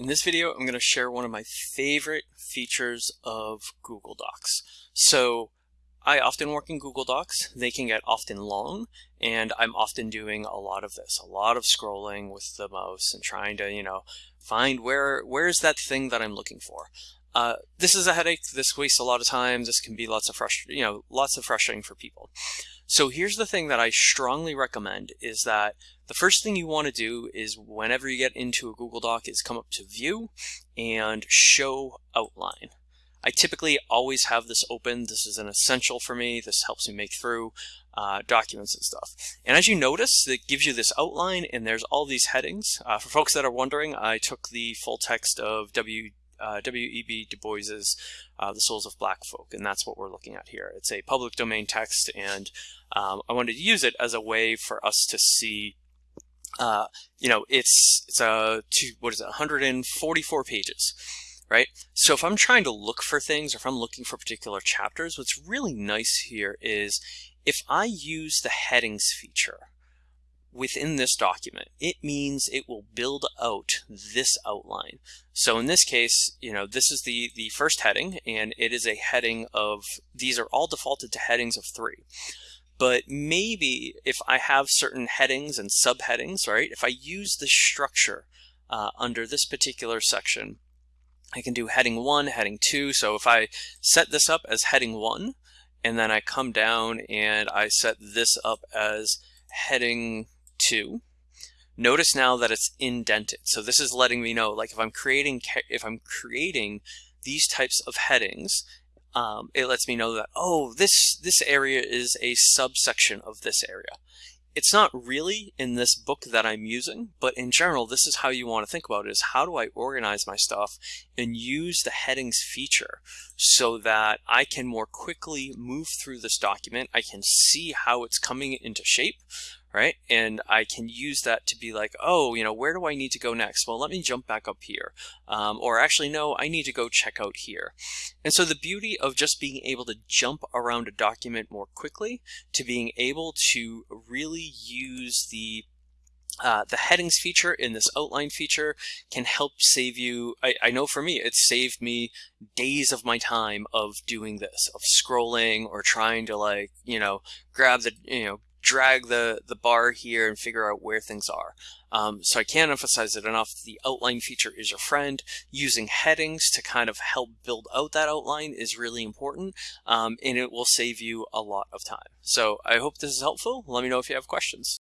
In this video, I'm going to share one of my favorite features of Google Docs. So I often work in Google Docs. They can get often long, and I'm often doing a lot of this, a lot of scrolling with the mouse and trying to, you know, find where where's that thing that I'm looking for. Uh, this is a headache. This wastes a lot of time. This can be lots of frustr you know, lots of frustrating for people. So here's the thing that I strongly recommend is that the first thing you want to do is whenever you get into a Google Doc is come up to view and show outline. I typically always have this open. This is an essential for me. This helps me make through uh, documents and stuff. And as you notice, it gives you this outline and there's all these headings. Uh, for folks that are wondering, I took the full text of W uh, W.E.B. Du Bois's uh, The Souls of Black Folk, and that's what we're looking at here. It's a public domain text, and um, I wanted to use it as a way for us to see uh, you know, it's it's a two, what is it, 144 pages, right? So if I'm trying to look for things, or if I'm looking for particular chapters, what's really nice here is if I use the headings feature, within this document, it means it will build out this outline. So in this case, you know, this is the, the first heading, and it is a heading of, these are all defaulted to headings of three. But maybe if I have certain headings and subheadings, right, if I use the structure uh, under this particular section, I can do heading one, heading two. So if I set this up as heading one, and then I come down and I set this up as heading two. Notice now that it's indented. So this is letting me know, like if I'm creating, if I'm creating these types of headings, um, it lets me know that, oh, this, this area is a subsection of this area. It's not really in this book that I'm using, but in general, this is how you want to think about it, is how do I organize my stuff and use the headings feature so that I can more quickly move through this document. I can see how it's coming into shape, right? And I can use that to be like, oh, you know, where do I need to go next? Well, let me jump back up here. Um, or actually, no, I need to go check out here. And so the beauty of just being able to jump around a document more quickly to being able to really use the uh, the headings feature in this outline feature can help save you. I, I, know for me, it saved me days of my time of doing this, of scrolling or trying to like, you know, grab the, you know, drag the, the bar here and figure out where things are. Um, so I can't emphasize it enough. The outline feature is your friend. Using headings to kind of help build out that outline is really important, um, and it will save you a lot of time. So I hope this is helpful. Let me know if you have questions.